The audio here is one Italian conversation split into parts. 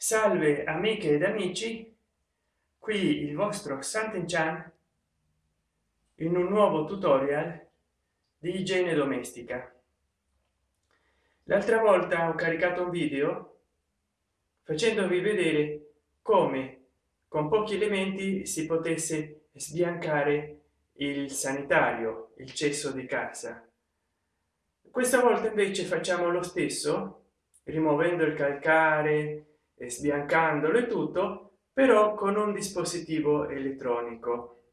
salve amiche ed amici. Qui il vostro Sant'Enchan in un nuovo tutorial di igiene domestica. L'altra volta ho caricato un video facendovi vedere come con pochi elementi si potesse sbiancare il sanitario il cesso di casa. Questa volta invece facciamo lo stesso rimuovendo il calcare e sbiancandolo e tutto però con un dispositivo elettronico.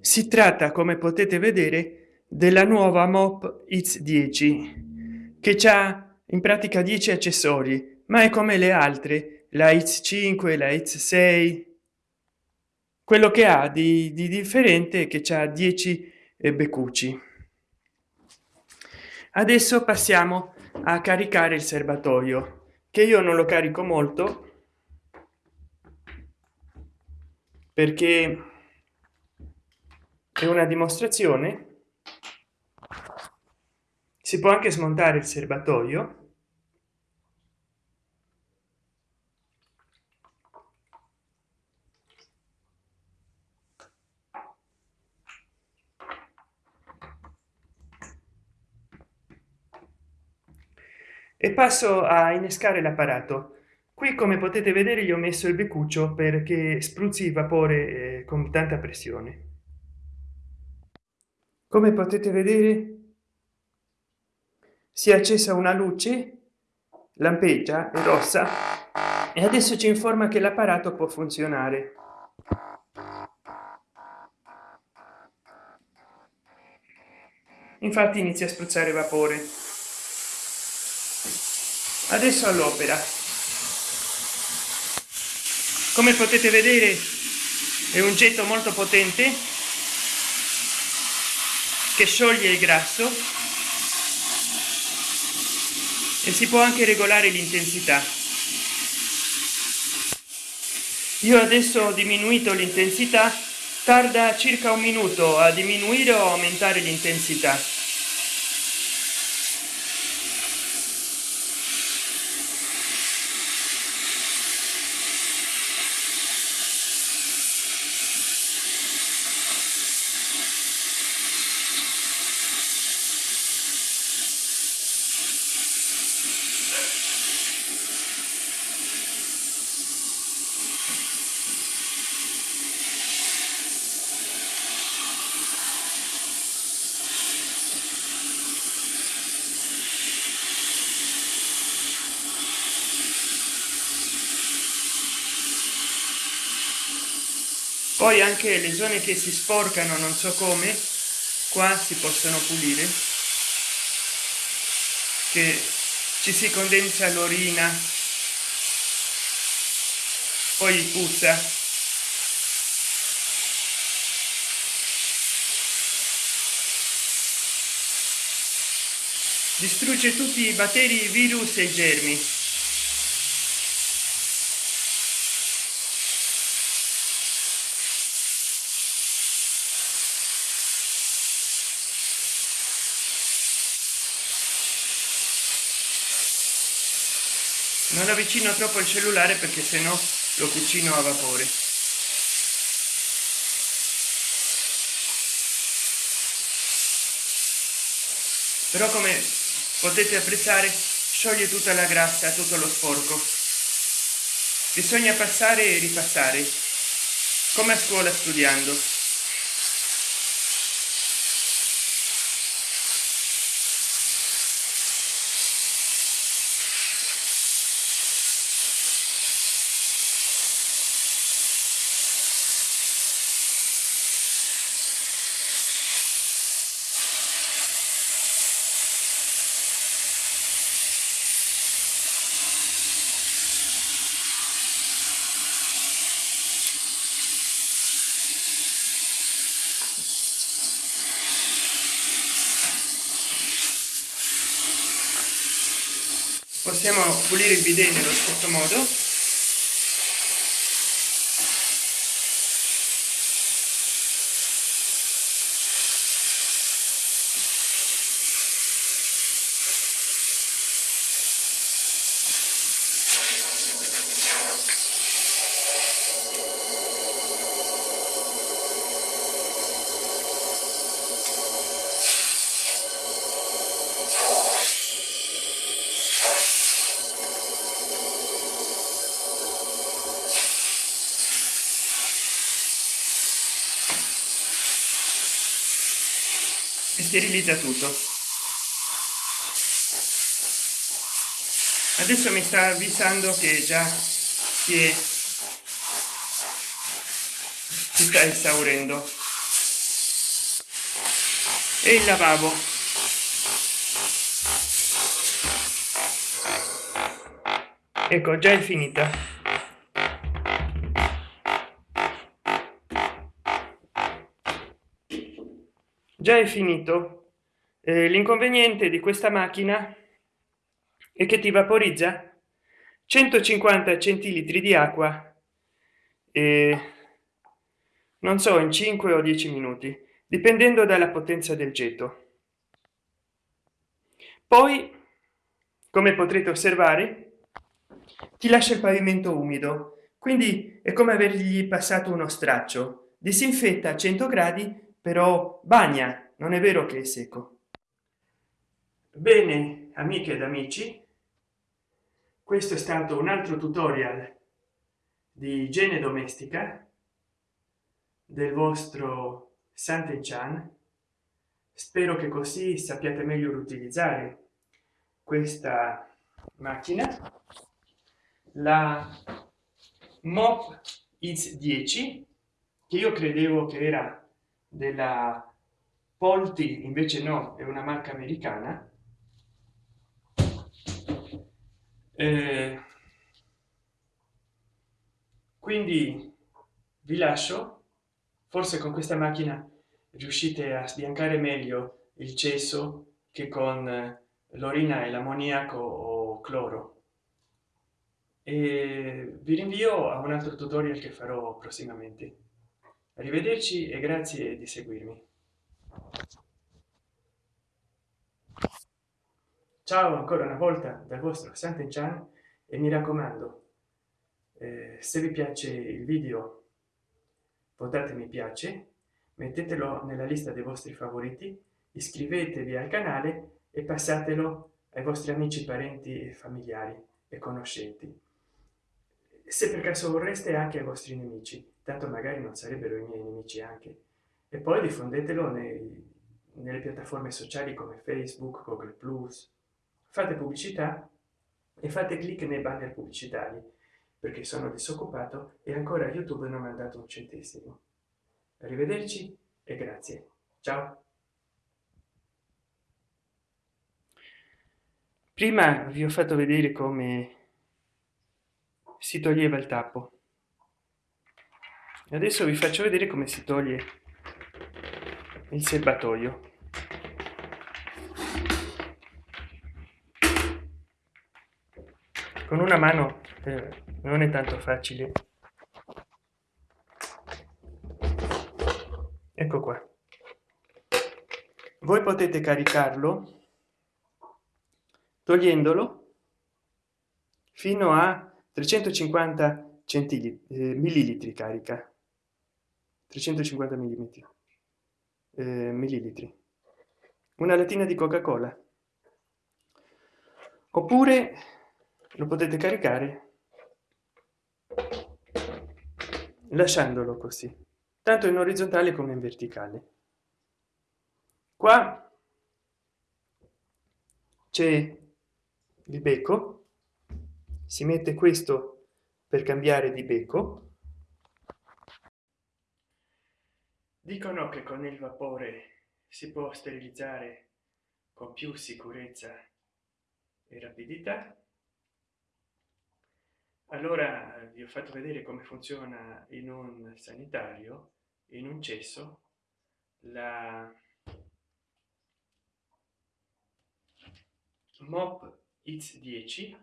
Si tratta come potete vedere della nuova mop x 10 che ha in pratica 10 accessori ma è come le altre la x5 la x6 quello che ha di, di differente che c'ha 10 beccucci. Adesso passiamo a caricare il serbatoio che io non lo carico molto perché è una dimostrazione. Si può anche smontare il serbatoio e passo a innescare l'apparato. Qui come potete vedere gli ho messo il beccuccio perché spruzzi vapore eh, con tanta pressione. Come potete vedere si è accesa una luce lampeggia è rossa e adesso ci informa che l'apparato può funzionare. Infatti inizia a spruzzare vapore adesso all'opera. Come potete vedere è un getto molto potente che scioglie il grasso e si può anche regolare l'intensità. Io adesso ho diminuito l'intensità tarda circa un minuto a diminuire o aumentare l'intensità poi anche le zone che si sporcano non so come qua si possono pulire. Che ci si condensa l'orina poi puzza. Distrugge tutti i batteri virus e germi non avvicino troppo il cellulare perché se no lo cucino a vapore. Però come potete apprezzare scioglie tutta la grassa tutto lo sporco. Bisogna passare e ripassare come a scuola studiando possiamo pulire il bidet nello stesso modo sterilizza tutto. Adesso mi sta avvisando che già si è si sta esaurendo e il lavabo. Ecco già è finita già è finito. Eh, l'inconveniente di questa macchina è che ti vaporizza 150 centilitri di acqua e non so in 5 o 10 minuti dipendendo dalla potenza del getto. Poi come potrete osservare ti lascia il pavimento umido quindi è come avergli passato uno straccio. Disinfetta a 100 gradi però bagna non è vero che è secco. Bene amiche ed amici questo è stato un altro tutorial di igiene domestica del vostro Sant'Enchan. Spero che così sappiate meglio utilizzare questa macchina. La mop is 10 che io credevo che era della polti invece no è una marca americana. Eh, quindi vi lascio. Forse con questa macchina riuscite a sbiancare meglio il cesso che con l'orina e l'ammoniaco o cloro. E vi rinvio a un altro tutorial che farò prossimamente arrivederci e grazie di seguirmi. Ciao ancora una volta dal vostro Sant'Enchan e mi raccomando eh, se vi piace il video votate mi piace mettetelo nella lista dei vostri favoriti iscrivetevi al canale e passatelo ai vostri amici parenti e familiari e conoscenti. Se per caso vorreste anche ai vostri nemici tanto magari non sarebbero i miei nemici anche. E poi diffondetelo nei, nelle piattaforme sociali come facebook google plus. Fate pubblicità e fate clic nei banner pubblicitari perché sono disoccupato e ancora youtube non mi ha dato un centesimo. Arrivederci e grazie. Ciao. Prima vi ho fatto vedere come si toglieva il tappo adesso vi faccio vedere come si toglie il serbatoio. Con una mano eh, non è tanto facile. Ecco qua. Voi potete caricarlo togliendolo fino a 350 centilitri eh, millilitri carica 350 mm eh, millilitri. Una latina di coca cola oppure lo potete caricare lasciandolo così tanto in orizzontale come in verticale. Qua c'è il becco si mette questo per cambiare di becco dicono che con il vapore si può sterilizzare con più sicurezza e rapidità. Allora vi ho fatto vedere come funziona in un sanitario in un cesso la mop x 10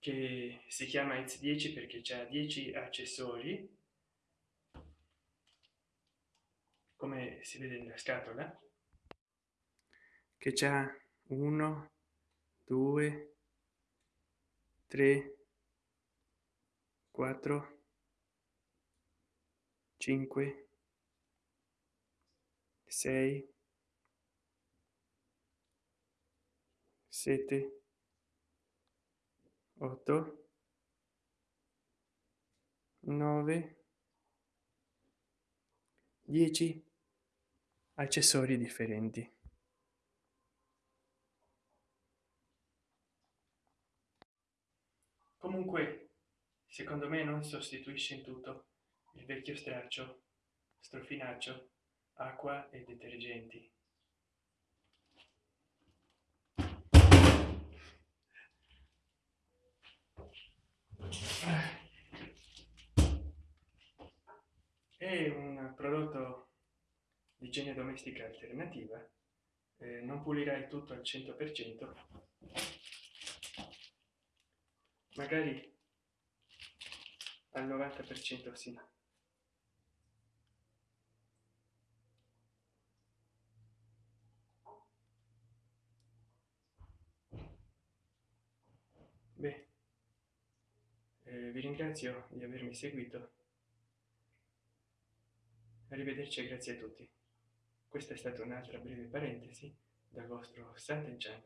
che si chiama x 10 perché c'è 10 accessori come si vede nella scatola che c'è? 1 2 3 4 5 6 7 8 9 10 accessori differenti. Comunque secondo me non sostituisce in tutto il vecchio straccio strofinaccio acqua e detergenti. È un prodotto di igiene domestica alternativa eh, non pulirai tutto al 100 per cento. Magari al 90 per cento sì. Beh, eh, vi ringrazio di avermi seguito. Arrivederci e grazie a tutti questa è stata un'altra breve parentesi dal vostro Sant'Enchan